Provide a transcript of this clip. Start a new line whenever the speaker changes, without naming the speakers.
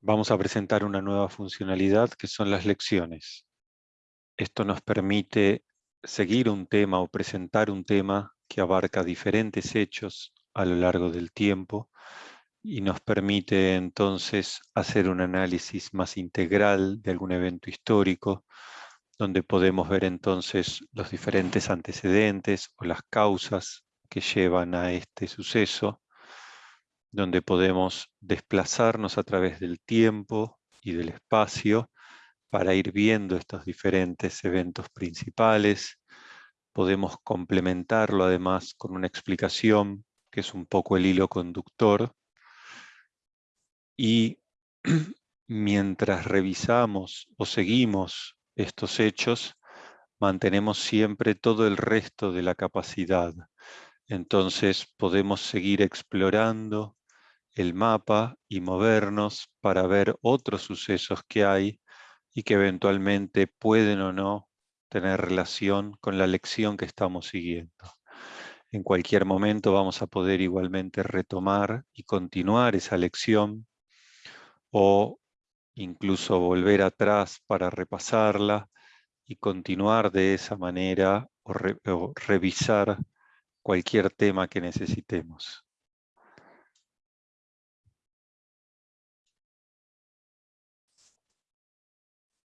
vamos a presentar una nueva funcionalidad que son las lecciones. Esto nos permite seguir un tema o presentar un tema que abarca diferentes hechos a lo largo del tiempo y nos permite entonces hacer un análisis más integral de algún evento histórico, donde podemos ver entonces los diferentes antecedentes o las causas que llevan a este suceso, donde podemos desplazarnos a través del tiempo y del espacio para ir viendo estos diferentes eventos principales. Podemos complementarlo además con una explicación que es un poco el hilo conductor. Y mientras revisamos o seguimos estos hechos, mantenemos siempre todo el resto de la capacidad. Entonces podemos seguir explorando el mapa y movernos para ver otros sucesos que hay y que eventualmente pueden o no tener relación con la lección que estamos siguiendo. En cualquier momento vamos a poder igualmente retomar y continuar esa lección o incluso volver atrás para repasarla y continuar de esa manera o, revisar cualquier tema que necesitemos.